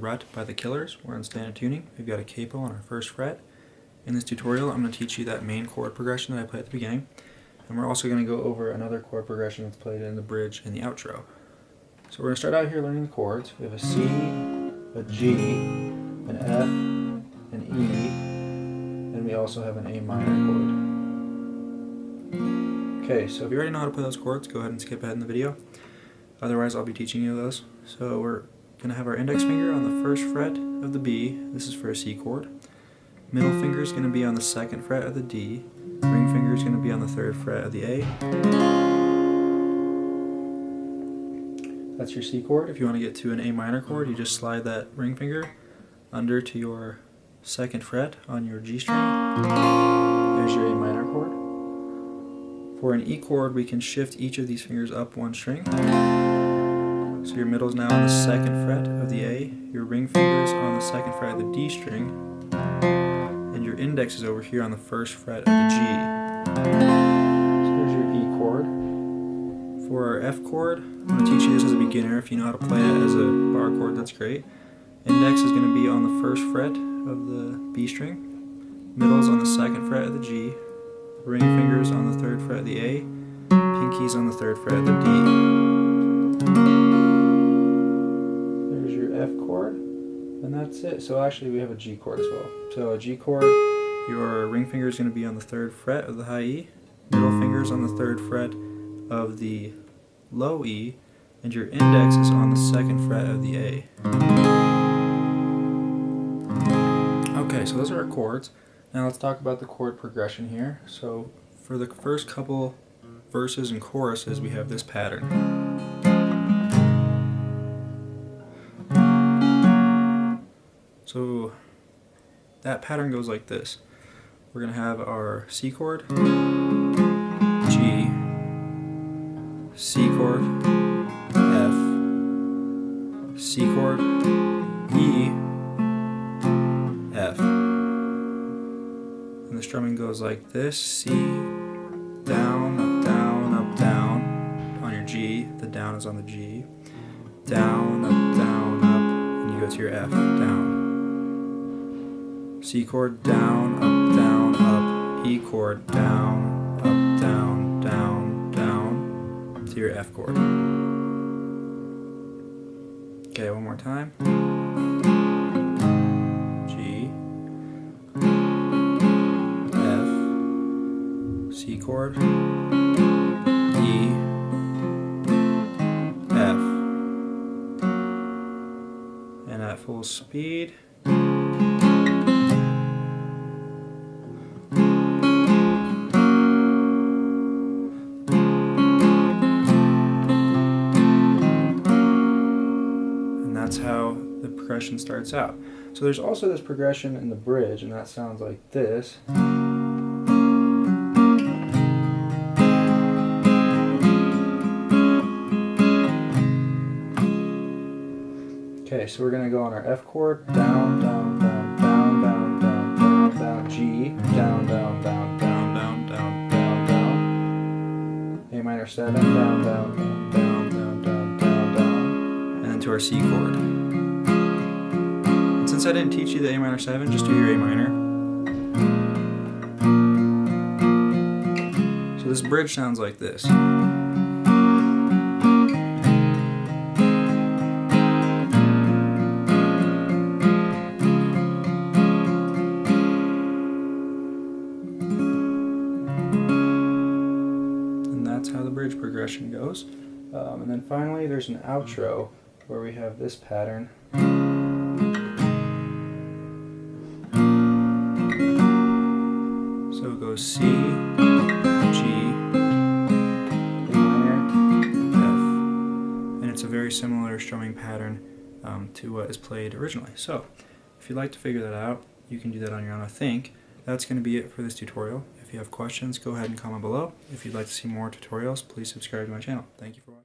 Rut by The Killers. We're in standard tuning. We've got a capo on our first fret. In this tutorial, I'm going to teach you that main chord progression that I played at the beginning. And we're also going to go over another chord progression that's played in the bridge and the outro. So we're going to start out here learning the chords. We have a C, a G, an F, an E, and we also have an A minor chord. Okay, so if you already know how to play those chords, go ahead and skip ahead in the video. Otherwise, I'll be teaching you those. So we're going to have our index finger on the first fret of the B. This is for a C chord. Middle finger is going to be on the second fret of the D. Ring finger is going to be on the third fret of the A. That's your C chord. If you want to get to an A minor chord, you just slide that ring finger under to your second fret on your G string. There's your A minor chord. For an E chord, we can shift each of these fingers up one string. Your middle is now on the second fret of the A, your ring finger is on the second fret of the D string, and your index is over here on the first fret of the G. So there's your E chord. For our F chord, I'm going to teach you this as a beginner. If you know how to play it as a bar chord, that's great. Index is going to be on the first fret of the B string, middle is on the second fret of the G, ring fingers on the third fret of the A, pinkies on the third fret of the D. F chord, and that's it. So actually we have a G chord as well. So a G chord, your ring finger is going to be on the third fret of the high E, middle finger is on the third fret of the low E, and your index is on the second fret of the A. Okay, so those are our chords. Now let's talk about the chord progression here. So for the first couple verses and choruses, we have this pattern. So that pattern goes like this. We're going to have our C chord, G, C chord, F, C chord, E, F. And the strumming goes like this, C, down, up, down, up, down. On your G, the down is on the G. Down, up, down, up, and you go to your F, down. C chord, down, up, down, up, E chord, down, up, down, down, down, to your F chord. Okay, one more time. G, F, C chord, E, F, and at full speed. Progression starts out. So there's also this progression in the bridge, and that sounds like this. Okay, so we're going to go on our F chord, down, down, down, down, down, down, down, down, G, down, down, down, down, down, down, down, down, A minor 7, down, down, down, down down, down, down, and then to our C chord. Since I didn't teach you the A minor 7, just do your A minor. So this bridge sounds like this. And that's how the bridge progression goes. Um, and then finally there's an outro where we have this pattern. C, G, and it's a very similar strumming pattern um, to what is played originally. So if you'd like to figure that out, you can do that on your own, I think. That's going to be it for this tutorial. If you have questions, go ahead and comment below. If you'd like to see more tutorials, please subscribe to my channel. Thank you for watching.